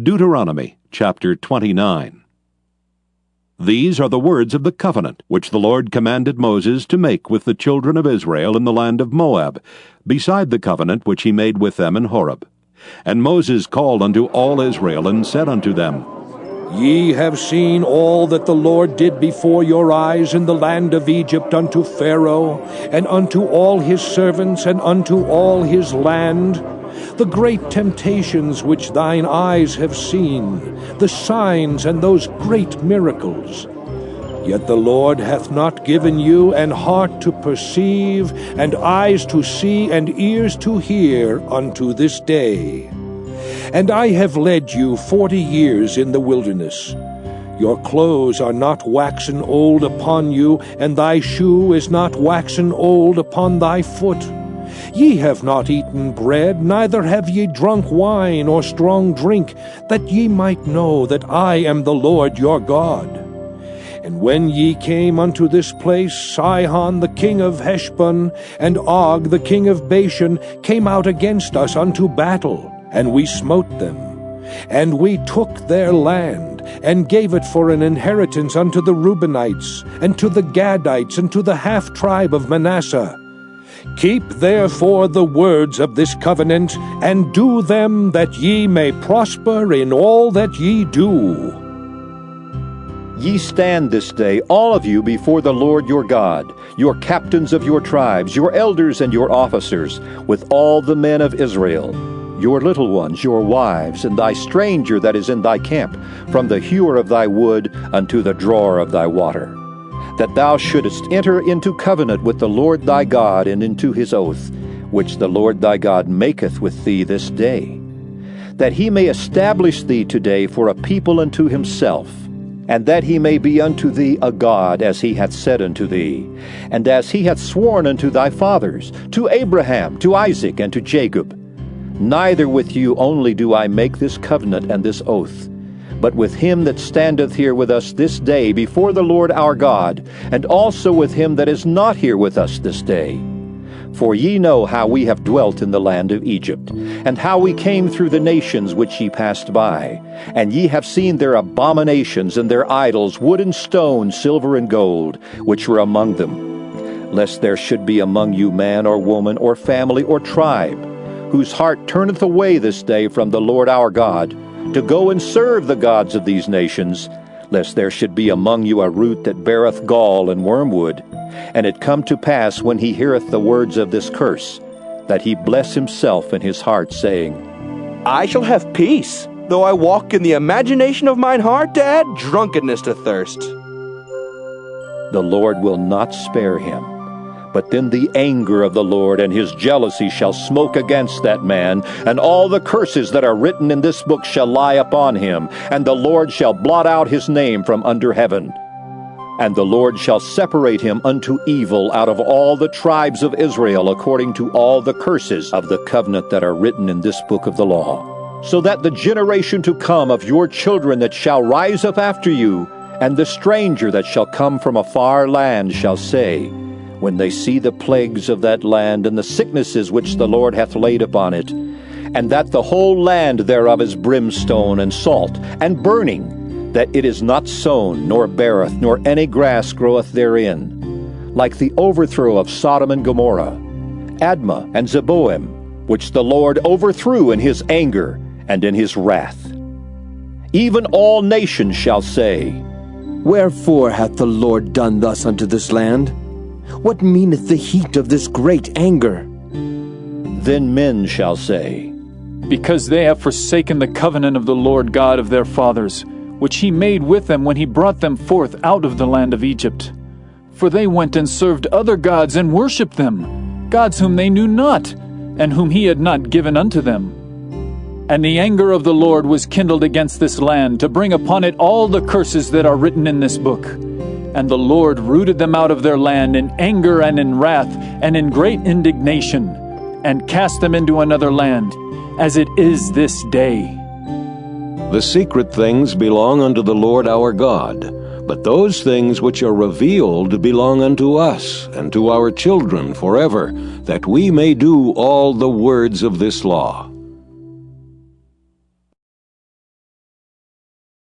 Deuteronomy chapter 29. These are the words of the covenant which the Lord commanded Moses to make with the children of Israel in the land of Moab, beside the covenant which he made with them in Horeb. And Moses called unto all Israel and said unto them, Ye have seen all that the Lord did before your eyes in the land of Egypt unto Pharaoh, and unto all his servants, and unto all his land the great temptations which thine eyes have seen, the signs and those great miracles. Yet the Lord hath not given you an heart to perceive, and eyes to see, and ears to hear unto this day. And I have led you forty years in the wilderness. Your clothes are not waxen old upon you, and thy shoe is not waxen old upon thy foot. Ye have not eaten bread, neither have ye drunk wine or strong drink, that ye might know that I am the Lord your God. And when ye came unto this place, Sihon the king of Heshbon, and Og the king of Bashan, came out against us unto battle, and we smote them. And we took their land, and gave it for an inheritance unto the Reubenites, and to the Gadites, and to the half tribe of Manasseh. Keep therefore the words of this covenant, and do them that ye may prosper in all that ye do. Ye stand this day, all of you, before the Lord your God, your captains of your tribes, your elders and your officers, with all the men of Israel, your little ones, your wives, and thy stranger that is in thy camp, from the hewer of thy wood unto the drawer of thy water that thou shouldest enter into covenant with the Lord thy God and into his oath, which the Lord thy God maketh with thee this day, that he may establish thee today for a people unto himself, and that he may be unto thee a God, as he hath said unto thee, and as he hath sworn unto thy fathers, to Abraham, to Isaac, and to Jacob. Neither with you only do I make this covenant and this oath, but with him that standeth here with us this day before the Lord our God, and also with him that is not here with us this day. For ye know how we have dwelt in the land of Egypt, and how we came through the nations which ye passed by. And ye have seen their abominations and their idols, wood and stone, silver and gold, which were among them. Lest there should be among you man or woman or family or tribe, whose heart turneth away this day from the Lord our God, to go and serve the gods of these nations, lest there should be among you a root that beareth gall and wormwood. And it come to pass when he heareth the words of this curse, that he bless himself in his heart, saying, I shall have peace, though I walk in the imagination of mine heart to add drunkenness to thirst. The Lord will not spare him but then the anger of the Lord and his jealousy shall smoke against that man, and all the curses that are written in this book shall lie upon him, and the Lord shall blot out his name from under heaven. And the Lord shall separate him unto evil out of all the tribes of Israel according to all the curses of the covenant that are written in this book of the law. So that the generation to come of your children that shall rise up after you, and the stranger that shall come from a far land shall say, when they see the plagues of that land and the sicknesses which the Lord hath laid upon it, and that the whole land thereof is brimstone and salt and burning, that it is not sown, nor beareth, nor any grass groweth therein, like the overthrow of Sodom and Gomorrah, Admah and Zeboim, which the Lord overthrew in his anger and in his wrath. Even all nations shall say, Wherefore hath the Lord done thus unto this land? What meaneth the heat of this great anger? Then men shall say, Because they have forsaken the covenant of the Lord God of their fathers, which he made with them when he brought them forth out of the land of Egypt. For they went and served other gods and worshipped them, gods whom they knew not, and whom he had not given unto them. And the anger of the Lord was kindled against this land, to bring upon it all the curses that are written in this book. And the Lord rooted them out of their land in anger and in wrath and in great indignation, and cast them into another land, as it is this day. The secret things belong unto the Lord our God, but those things which are revealed belong unto us and to our children forever, that we may do all the words of this law.